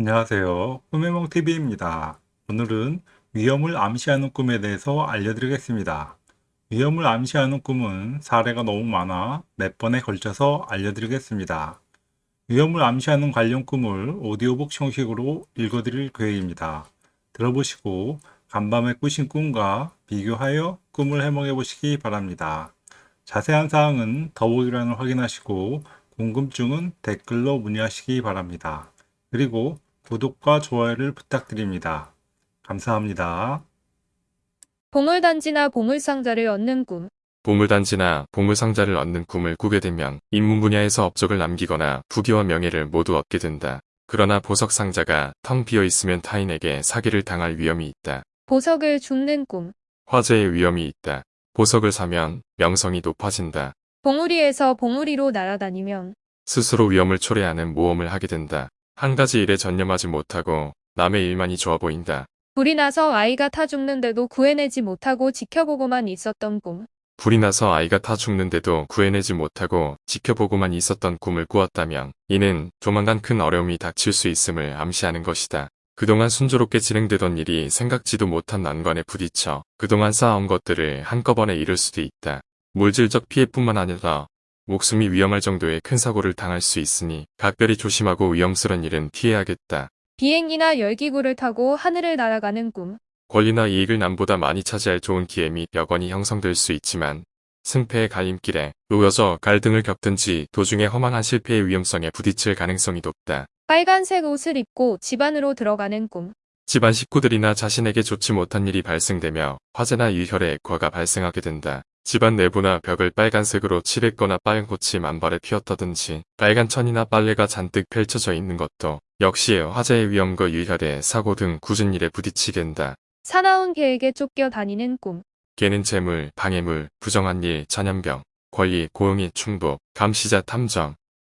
안녕하세요. 꿈해몽TV입니다. 오늘은 위험을 암시하는 꿈에 대해서 알려드리겠습니다. 위험을 암시하는 꿈은 사례가 너무 많아 몇 번에 걸쳐서 알려드리겠습니다. 위험을 암시하는 관련 꿈을 오디오북 형식으로 읽어드릴 계획입니다. 들어보시고 간밤에 꾸신 꿈과 비교하여 꿈을 해몽해 보시기 바랍니다. 자세한 사항은 더보기란을 확인하시고 궁금증은 댓글로 문의하시기 바랍니다. 그리고 구독과 좋아요를 부탁드립니다. 감사합니다. 보물단지나 보물상자를 얻는 꿈. 보물단지나 보물상자를 얻는 꿈을 꾸게 되면 인문 분야에서 업적을 남기거나 부귀와 명예를 모두 얻게 된다. 그러나 보석상자가 텅 비어 있으면 타인에게 사기를 당할 위험이 있다. 보석을 줍는 꿈. 화재의 위험이 있다. 보석을 사면 명성이 높아진다. 봉우리에서 봉우리로 날아다니면 스스로 위험을 초래하는 모험을 하게 된다. 한 가지 일에 전념하지 못하고 남의 일만이 좋아 보인다. 불이 나서 아이가 타 죽는데도 구해내지 못하고 지켜보고만 있었던 꿈. 불이 나서 아이가 타 죽는데도 구해내지 못하고 지켜보고만 있었던 꿈을 꾸었다면 이는 조만간 큰 어려움이 닥칠 수 있음을 암시하는 것이다. 그동안 순조롭게 진행되던 일이 생각지도 못한 난관에 부딪혀 그동안 쌓아온 것들을 한꺼번에 잃을 수도 있다. 물질적 피해뿐만 아니라 목숨이 위험할 정도의 큰 사고를 당할 수 있으니 각별히 조심하고 위험스런 일은 피해야겠다. 비행기나 열기구를 타고 하늘을 날아가는 꿈. 권리나 이익을 남보다 많이 차지할 좋은 기회 및 여건이 형성될 수 있지만 승패의 갈림길에 놓여져 갈등을 겪든지 도중에 허망한 실패의 위험성에 부딪힐 가능성이 높다. 빨간색 옷을 입고 집 안으로 들어가는 꿈. 집안 식구들이나 자신에게 좋지 못한 일이 발생되며 화재나 일혈의 액화가 발생하게 된다. 집안 내부나 벽을 빨간색으로 칠했거나 빨간 꽃이 만발에 피었다든지 빨간 천이나 빨래가 잔뜩 펼쳐져 있는 것도 역시 화재의 위험과 일혈의 사고 등 굳은 일에 부딪히게 된다. 사나운 개에게 쫓겨 다니는 꿈. 개는 재물, 방해물, 부정한 일, 전염병, 권리, 고용의 충복, 감시자 탐정,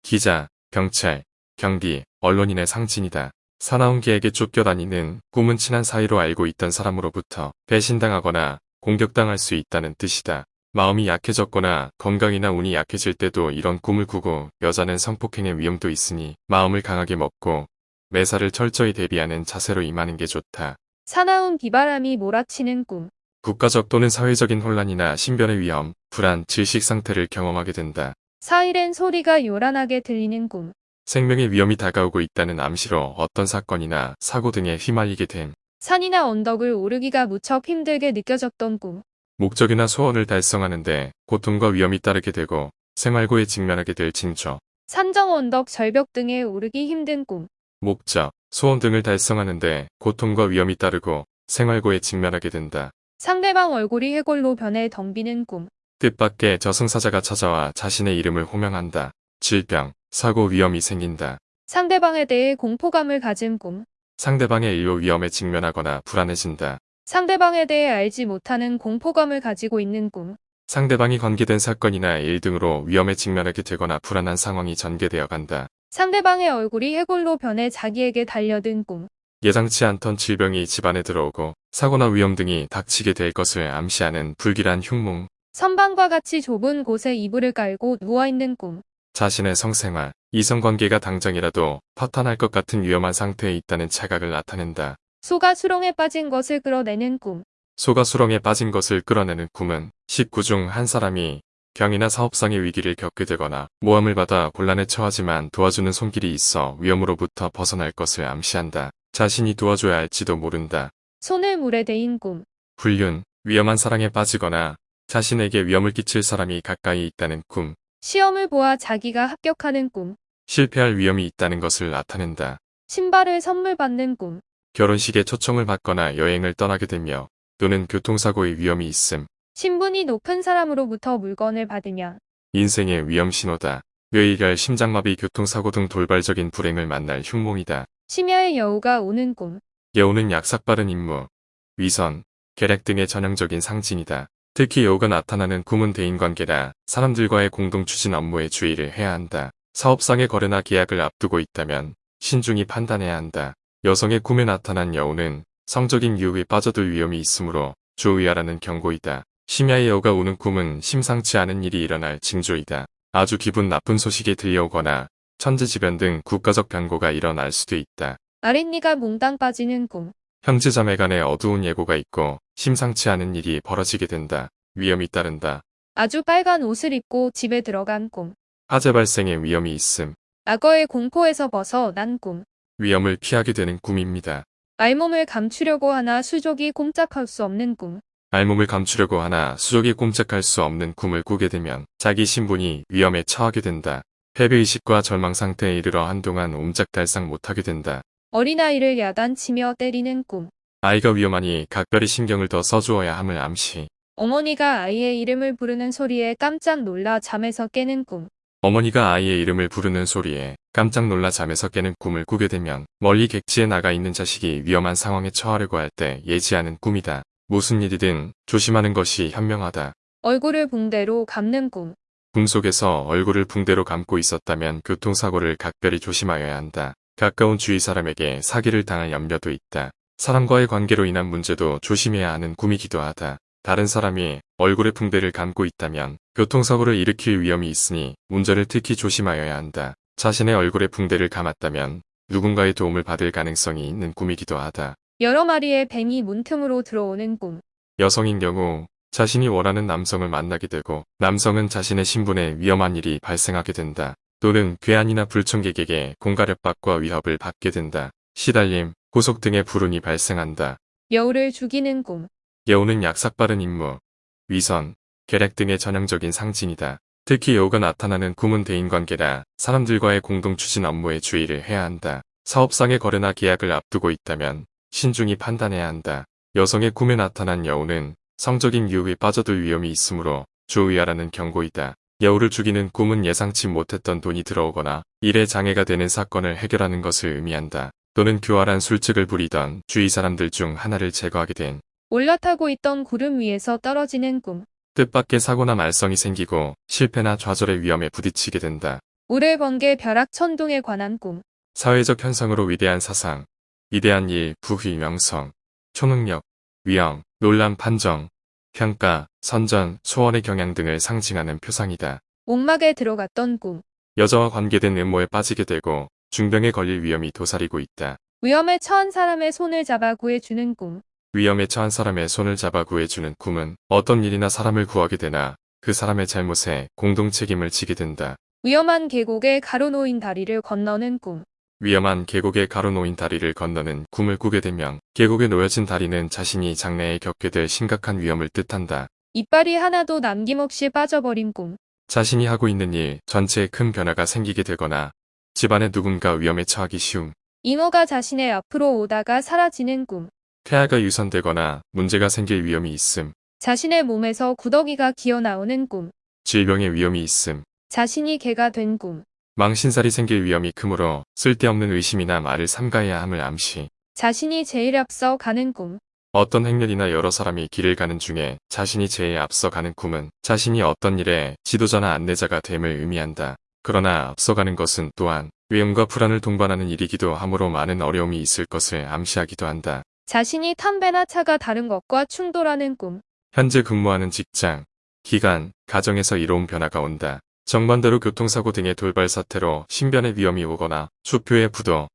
기자, 경찰, 경비, 언론인의 상징이다. 사나운 개에게 쫓겨다니는 꿈은 친한 사이로 알고 있던 사람으로부터 배신당하거나 공격당할 수 있다는 뜻이다. 마음이 약해졌거나 건강이나 운이 약해질 때도 이런 꿈을 꾸고 여자는 성폭행의 위험도 있으니 마음을 강하게 먹고 매사를 철저히 대비하는 자세로 임하는 게 좋다. 사나운 비바람이 몰아치는 꿈. 국가적 또는 사회적인 혼란이나 신변의 위험, 불안, 질식 상태를 경험하게 된다. 사이렌 소리가 요란하게 들리는 꿈. 생명의 위험이 다가오고 있다는 암시로 어떤 사건이나 사고 등에 휘말리게 됨. 산이나 언덕을 오르기가 무척 힘들게 느껴졌던 꿈. 목적이나 소원을 달성하는데 고통과 위험이 따르게 되고 생활고에 직면하게 될 징조. 산정 언덕 절벽 등에 오르기 힘든 꿈. 목적, 소원 등을 달성하는데 고통과 위험이 따르고 생활고에 직면하게 된다. 상대방 얼굴이 해골로 변해 덩비는 꿈. 뜻밖의 저승사자가 찾아와 자신의 이름을 호명한다. 질병, 사고 위험이 생긴다. 상대방에 대해 공포감을 가진 꿈. 상대방의 일로 위험에 직면하거나 불안해진다. 상대방에 대해 알지 못하는 공포감을 가지고 있는 꿈. 상대방이 관계된 사건이나 일 등으로 위험에 직면하게 되거나 불안한 상황이 전개되어 간다. 상대방의 얼굴이 해골로 변해 자기에게 달려든 꿈. 예상치 않던 질병이 집안에 들어오고 사고나 위험 등이 닥치게 될 것을 암시하는 불길한 흉몽, 선방과 같이 좁은 곳에 이불을 깔고 누워있는 꿈. 자신의 성생활, 이성관계가 당장이라도 파탄할 것 같은 위험한 상태에 있다는 자각을 나타낸다. 소가 수렁에 빠진 것을 끌어내는 꿈. 소가 수렁에 빠진 것을 끌어내는 꿈은 식구 중 한 사람이 병이나 사업상의 위기를 겪게 되거나 모함을 받아 곤란에 처하지만 도와주는 손길이 있어 위험으로부터 벗어날 것을 암시한다. 자신이 도와줘야 할지도 모른다. 손을 물에 대인 꿈. 불륜, 위험한 사랑에 빠지거나 자신에게 위험을 끼칠 사람이 가까이 있다는 꿈, 시험을 보아 자기가 합격하는 꿈. 실패할 위험이 있다는 것을 나타낸다. 신발을 선물 받는 꿈. 결혼식에 초청을 받거나 여행을 떠나게 되며 또는 교통사고의 위험이 있음, 신분이 높은 사람으로부터 물건을 받으면 인생의 위험 신호다. 뇌이갈 심장마비 교통사고 등 돌발적인 불행을 만날 흉몽이다. 심야의 여우가 오는 꿈. 여우는 약삭빠른 임무, 위선, 계략 등의 전형적인 상징이다. 특히 여우가 나타나는 꿈은 대인관계나 사람들과의 공동 추진 업무에 주의를 해야 한다. 사업상의 거래나 계약을 앞두고 있다면 신중히 판단해야 한다. 여성의 꿈에 나타난 여우는 성적인 유혹에 빠져들 위험이 있으므로 주의하라는 경고이다. 심야의 여우가 오는 꿈은 심상치 않은 일이 일어날 징조이다. 아주 기분 나쁜 소식이 들려오거나 천재지변 등 국가적 변고가 일어날 수도 있다. 아랫니가 몽땅 빠지는 꿈. 형제 자매 간에 어두운 예고가 있고 심상치 않은 일이 벌어지게 된다. 위험이 따른다. 아주 빨간 옷을 입고 집에 들어간 꿈. 화재 발생의 위험이 있음. 악어의 공포에서 벗어난 꿈. 위험을 피하게 되는 꿈입니다. 알몸을 감추려고 하나 수족이 꼼짝할 수 없는 꿈. 알몸을 감추려고 하나 수족이 꼼짝할 수 없는 꿈을 꾸게 되면 자기 신분이 위험에 처하게 된다. 패배의식과 절망 상태에 이르러 한동안 옴짝달싹 못하게 된다. 어린아이를 야단치며 때리는 꿈. 아이가 위험하니 각별히 신경을 더 써주어야 함을 암시. 어머니가 아이의 이름을 부르는 소리에 깜짝 놀라 잠에서 깨는 꿈. 어머니가 아이의 이름을 부르는 소리에 깜짝 놀라 잠에서 깨는 꿈을 꾸게 되면 멀리 객지에 나가 있는 자식이 위험한 상황에 처하려고 할 때 예지하는 꿈이다. 무슨 일이든 조심하는 것이 현명하다. 얼굴을 붕대로 감는 꿈. 꿈 속에서 얼굴을 붕대로 감고 있었다면 교통사고를 각별히 조심하여야 한다. 가까운 주위 사람에게 사기를 당할 염려도 있다. 사람과의 관계로 인한 문제도 조심해야 하는 꿈이기도 하다. 다른 사람이 얼굴에 붕대를 감고 있다면 교통사고를 일으킬 위험이 있으니 운전을 특히 조심하여야 한다. 자신의 얼굴에 붕대를 감았다면 누군가의 도움을 받을 가능성이 있는 꿈이기도 하다. 여러 마리의 뱀이 문틈으로 들어오는 꿈. 여성인 경우 자신이 원하는 남성을 만나게 되고 남성은 자신의 신분에 위험한 일이 발생하게 된다. 또는 괴한이나 불청객에게 공가력박과 위협을 받게 된다. 시달림, 구속 등의 불운이 발생한다. 여우를 죽이는 꿈. 여우는 약삭빠른 임무, 위선, 계략 등의 전형적인 상징이다. 특히 여우가 나타나는 꿈은 대인관계라 사람들과의 공동 추진 업무에 주의를 해야 한다. 사업상의 거래나 계약을 앞두고 있다면 신중히 판단해야 한다. 여성의 꿈에 나타난 여우는 성적인 유혹에 빠져들 위험이 있으므로 주의하라는 경고이다. 여우를 죽이는 꿈은 예상치 못했던 돈이 들어오거나 일에 장애가 되는 사건을 해결하는 것을 의미한다. 또는 교활한 술책을 부리던 주위 사람들 중 하나를 제거하게 된 올라타고 있던 구름 위에서 떨어지는 꿈. 뜻밖의 사고나 말썽이 생기고 실패나 좌절의 위험에 부딪히게 된다. 우를 번개 벼락 천둥에 관한 꿈. 사회적 현상으로 위대한 사상, 위대한 일, 부휘, 명성, 초능력, 위험, 논란, 판정, 평가, 선전, 소원의 경향 등을 상징하는 표상이다. 목막에 들어갔던 꿈. 여자와 관계된 음모에 빠지게 되고 중병에 걸릴 위험이 도사리고 있다. 위험에 처한 사람의 손을 잡아 구해주는 꿈. 위험에 처한 사람의 손을 잡아 구해주는 꿈은 어떤 일이나 사람을 구하게 되나 그 사람의 잘못에 공동 책임을 지게 된다. 위험한 계곡에 가로놓인 다리를 건너는 꿈. 위험한 계곡에 가로놓인 다리를 건너는 꿈을 꾸게 되면 계곡에 놓여진 다리는 자신이 장래에 겪게 될 심각한 위험을 뜻한다. 이빨이 하나도 남김없이 빠져버린 꿈. 자신이 하고 있는 일 전체에 큰 변화가 생기게 되거나 집안에 누군가 위험에 처하기 쉬움, 잉어가 자신의 앞으로 오다가 사라지는 꿈. 폐하가 유선되거나 문제가 생길 위험이 있음, 자신의 몸에서 구더기가 기어 나오는 꿈. 질병의 위험이 있음, 자신이 개가 된 꿈. 망신살이 생길 위험이 크므로 쓸데없는 의심이나 말을 삼가해야 함을 암시. 자신이 제일 앞서 가는 꿈. 어떤 행렬이나 여러 사람이 길을 가는 중에 자신이 제일 앞서 가는 꿈은 자신이 어떤 일에 지도자나 안내자가 됨을 의미한다. 그러나 앞서가는 것은 또한 위험과 불안을 동반하는 일이기도 하므로 많은 어려움이 있을 것을 암시하기도 한다. 자신이 탄 배나 차가 다른 것과 충돌하는 꿈. 현재 근무하는 직장, 기관, 가정에서 이로운 변화가 온다. 정반대로 교통사고 등의 돌발 사태로 신변의 위험이 오거나 수표의 부도,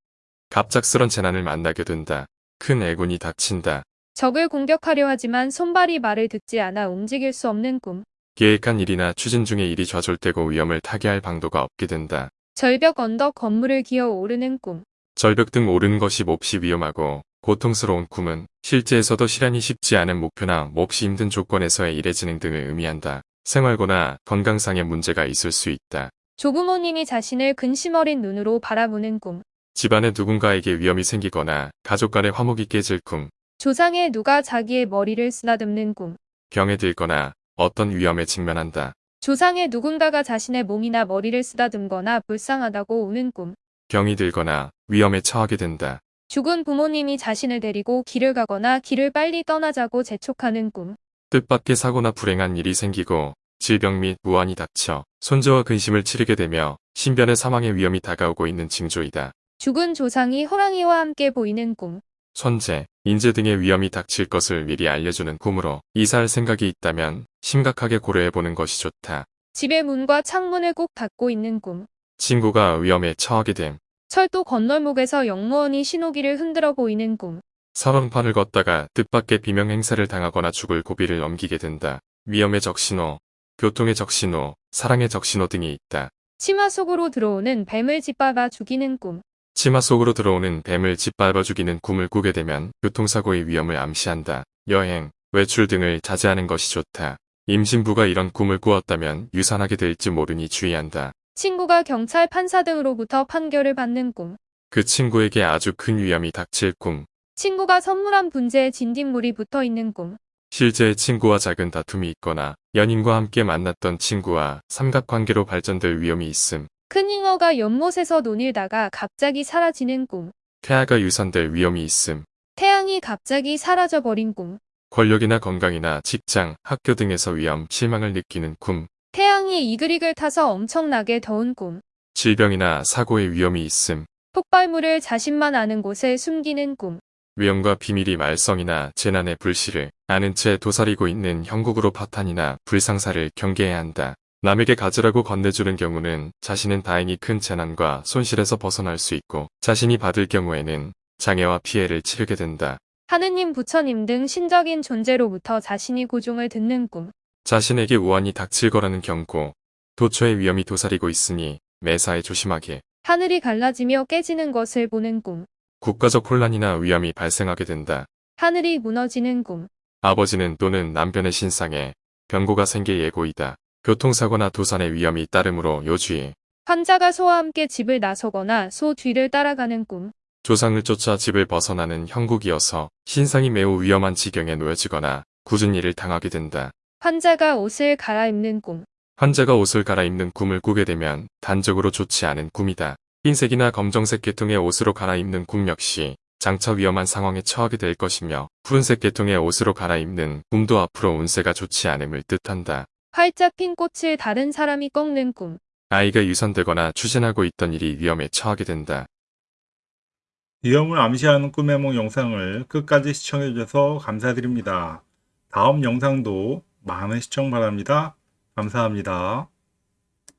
갑작스런 재난을 만나게 된다. 큰 애군이 닥친다. 적을 공격하려 하지만 손발이 말을 듣지 않아 움직일 수 없는 꿈. 계획한 일이나 추진 중의 일이 좌절되고 위험을 타개할 방도가 없게 된다. 절벽 언덕 건물을 기어 오르는 꿈. 절벽 등 오르는 것이 몹시 위험하고 고통스러운 꿈은 실제에서도 실현이 쉽지 않은 목표나 몹시 힘든 조건에서의 일의 진행 등을 의미한다. 생활고나 건강상의 문제가 있을 수 있다. 조부모님이 자신을 근심 어린 눈으로 바라보는 꿈. 집안에 누군가에게 위험이 생기거나 가족 간의 화목이 깨질 꿈, 조상에 누가 자기의 머리를 쓰다듬는 꿈. 병에 들거나 어떤 위험에 직면한다. 조상에 누군가가 자신의 몸이나 머리를 쓰다듬거나 불쌍하다고 우는 꿈. 병이 들거나 위험에 처하게 된다. 죽은 부모님이 자신을 데리고 길을 가거나 길을 빨리 떠나자고 재촉하는 꿈. 뜻밖의 사고나 불행한 일이 생기고 질병 및 무한이 닥쳐 손주와 근심을 치르게 되며 신변의 사망의 위험이 다가오고 있는 징조이다. 죽은 조상이 호랑이와 함께 보이는 꿈. 손재, 인재 등의 위험이 닥칠 것을 미리 알려주는 꿈으로 이사할 생각이 있다면 심각하게 고려해보는 것이 좋다. 집의 문과 창문을 꼭 닫고 있는 꿈. 친구가 위험에 처하게 됨, 철도 건널목에서 영무원이 신호기를 흔들어 보이는 꿈. 설원판을 걷다가 뜻밖의 비명 행사를 당하거나 죽을 고비를 넘기게 된다. 위험의 적신호, 교통의 적신호, 사랑의 적신호 등이 있다. 치마 속으로 들어오는 뱀을 짓밟아 죽이는 꿈. 치마 속으로 들어오는 뱀을 짓밟아 죽이는 꿈을 꾸게 되면 교통사고의 위험을 암시한다. 여행, 외출 등을 자제하는 것이 좋다. 임신부가 이런 꿈을 꾸었다면 유산하게 될지 모르니 주의한다. 친구가 경찰 판사 등으로부터 판결을 받는 꿈. 그 친구에게 아주 큰 위험이 닥칠 꿈. 친구가 선물한 분재에 진딧물이 붙어 있는 꿈. 실제 친구와 작은 다툼이 있거나 연인과 함께 만났던 친구와 삼각관계로 발전될 위험이 있음. 큰 잉어가 연못에서 논일다가 갑자기 사라지는 꿈. 태아가 유산될 위험이 있음. 태양이 갑자기 사라져 버린 꿈. 권력이나 건강이나 직장, 학교 등에서 위험, 실망을 느끼는 꿈. 태양이 이글이글 타서 엄청나게 더운 꿈. 질병이나 사고의 위험이 있음. 폭발물을 자신만 아는 곳에 숨기는 꿈. 위험과 비밀이 말썽이나 재난의 불씨를 아는 채 도사리고 있는 형국으로 파탄이나 불상사를 경계해야 한다. 남에게 가지라고 건네주는 경우는 자신은 다행히 큰 재난과 손실에서 벗어날 수 있고 자신이 받을 경우에는 장애와 피해를 치르게 된다. 하느님 부처님 등 신적인 존재로부터 자신이 고종을 듣는 꿈. 자신에게 우환이 닥칠 거라는 경고, 도처의 위험이 도사리고 있으니 매사에 조심하게. 하늘이 갈라지며 깨지는 것을 보는 꿈. 국가적 혼란이나 위험이 발생하게 된다. 하늘이 무너지는 꿈. 아버지는 또는 남편의 신상에 병고가 생길 예고이다. 교통사고나 도산의 위험이 따르므로 요주의 환자가 소와 함께 집을 나서거나 소 뒤를 따라가는 꿈. 조상을 쫓아 집을 벗어나는 형국이어서 신상이 매우 위험한 지경에 놓여지거나 굳은 일을 당하게 된다. 환자가 옷을 갈아입는 꿈. 환자가 옷을 갈아입는 꿈을 꾸게 되면 단적으로 좋지 않은 꿈이다. 흰색이나 검정색 계통의 옷으로 갈아입는 꿈 역시 장차 위험한 상황에 처하게 될 것이며 푸른색 계통의 옷으로 갈아입는 꿈도 앞으로 운세가 좋지 않음을 뜻한다. 활짝 핀 꽃을 다른 사람이 꺾는 꿈. 아이가 유산되거나 추진하고 있던 일이 위험에 처하게 된다. 위험을 암시하는 꿈의梦 영상을 끝까지 시청해주셔서 감사드립니다. 다음 영상도 많은 시청 바랍니다. 감사합니다.